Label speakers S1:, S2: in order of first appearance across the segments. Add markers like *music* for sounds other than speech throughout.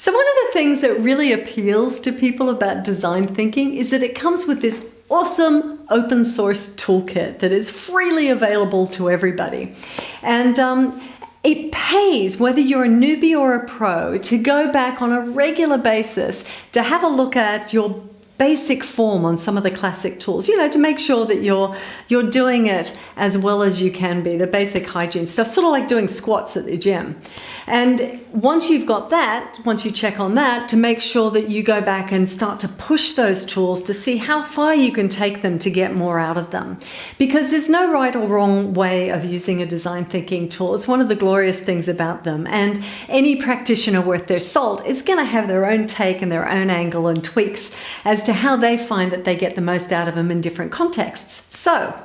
S1: So one of the things that really appeals to people about design thinking is that it comes with this awesome open source toolkit that is freely available to everybody. And um, it pays, whether you're a newbie or a pro, to go back on a regular basis to have a look at your basic form on some of the classic tools, you know, to make sure that you're you're doing it as well as you can be, the basic hygiene stuff, sort of like doing squats at the gym. And once you've got that, once you check on that, to make sure that you go back and start to push those tools to see how far you can take them to get more out of them. Because there's no right or wrong way of using a design thinking tool. It's one of the glorious things about them. And any practitioner worth their salt is going to have their own take and their own angle and tweaks as to how they find that they get the most out of them in different contexts. So,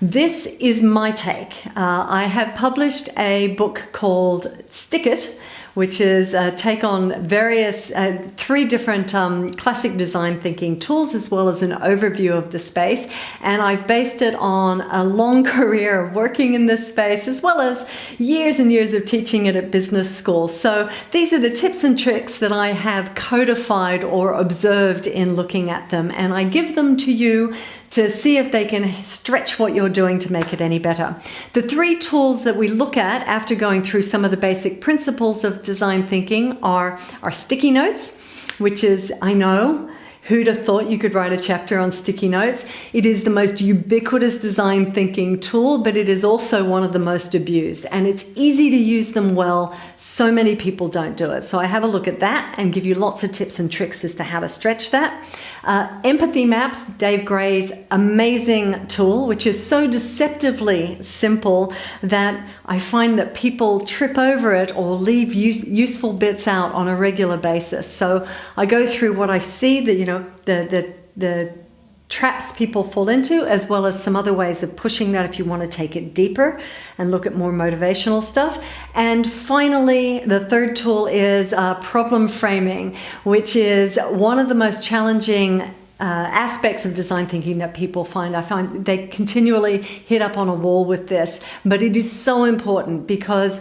S1: this is my take. Uh, I have published a book called Stick It, which is a take on various, uh, three different um, classic design thinking tools, as well as an overview of the space. And I've based it on a long *laughs* career of working in this space, as well as years and years of teaching it at business schools. So these are the tips and tricks that I have codified or observed in looking at them. And I give them to you to see if they can stretch what you're doing to make it any better. The three tools that we look at after going through some of the basic principles of design thinking are our sticky notes, which is, I know, Who'd have thought you could write a chapter on sticky notes? It is the most ubiquitous design thinking tool, but it is also one of the most abused. And it's easy to use them well. So many people don't do it. So I have a look at that and give you lots of tips and tricks as to how to stretch that. Uh, empathy Maps, Dave Gray's amazing tool, which is so deceptively simple that I find that people trip over it or leave use, useful bits out on a regular basis. So I go through what I see that, you the, the, the traps people fall into, as well as some other ways of pushing that if you want to take it deeper and look at more motivational stuff. And finally, the third tool is uh, problem framing, which is one of the most challenging uh, aspects of design thinking that people find. I find they continually hit up on a wall with this, but it is so important because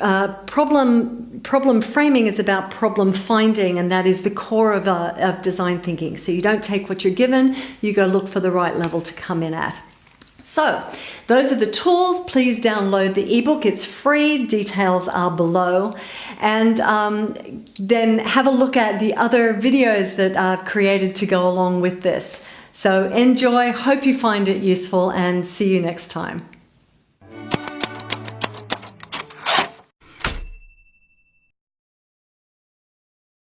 S1: uh, problem problem framing is about problem finding and that is the core of, uh, of design thinking. So you don't take what you're given you go look for the right level to come in at. So those are the tools. Please download the ebook. It's free. Details are below. And um, then have a look at the other videos that I've created to go along with this. So enjoy. Hope you find it useful and see you next time